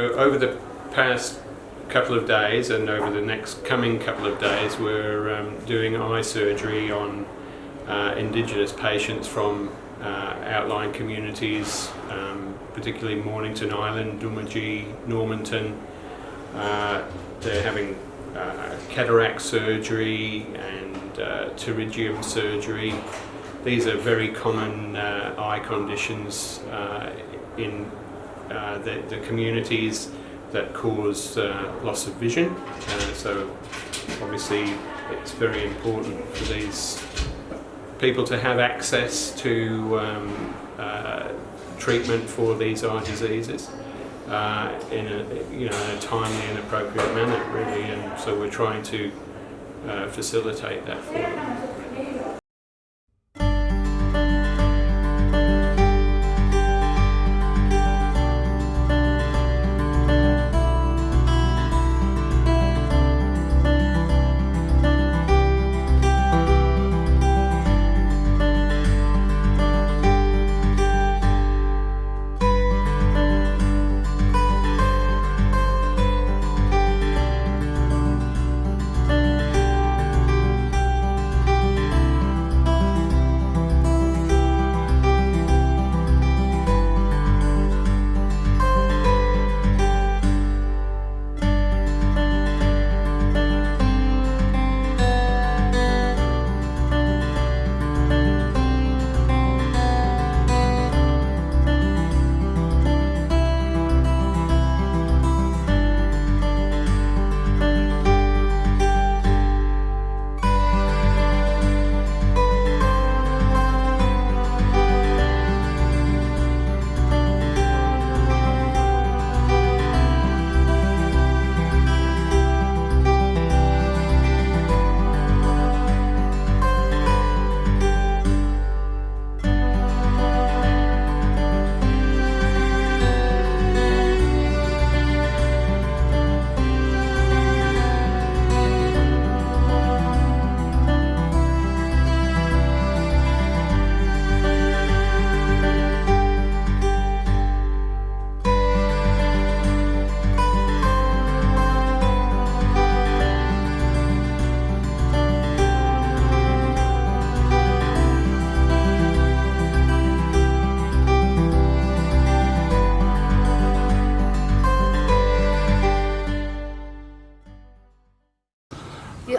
Over the past couple of days and over the next coming couple of days we're um, doing eye surgery on uh, Indigenous patients from uh, outlying communities, um, particularly Mornington Island, Doomadgee, Normanton. Uh, they're having uh, cataract surgery and uh, pterygium surgery. These are very common uh, eye conditions in uh, the, the, communities that cause uh, loss of vision. Uh, so obviously it's very important for these people to have access to um, uh, treatment for these eye diseases. Uh, in a you know in a timely and appropriate manner, really, and so we're trying to facilitate that for them.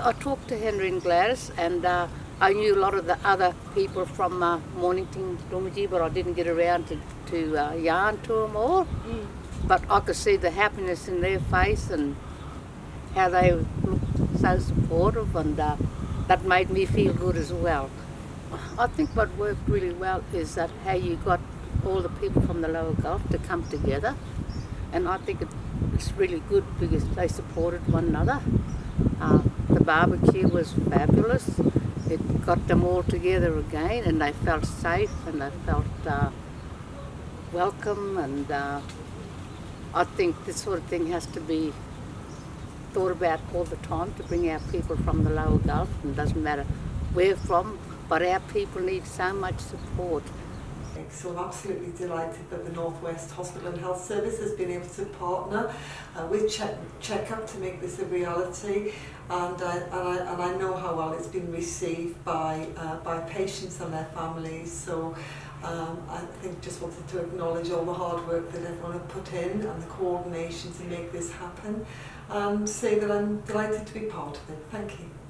I talked to Henry and Gladys and uh, I knew a lot of the other people from uh, Mornington, Doomadgee, but I didn't get around to, to uh, yarn to them all. Mm. But I could see the happiness in their face and how they looked so supportive and uh, that made me feel good as well. I think what worked really well is that how you got all the people from the lower Gulf to come together and I think it's really good because they supported one another. Uh, barbecue was fabulous. It got them all together again and they felt safe and they felt uh, welcome and uh, I think this sort of thing has to be thought about all the time to bring our people from the lower Gulf and it doesn't matter where from but our people need so much support So I'm absolutely delighted that the Northwest Hospital and Health Service has been able to partner uh, with Check Checkup to make this a reality and, uh, and, I, and I know how well it's been received by, uh, by patients and their families so um, I think just wanted to acknowledge all the hard work that everyone have put in and the coordination to make this happen and say that I'm delighted to be part of it. Thank you.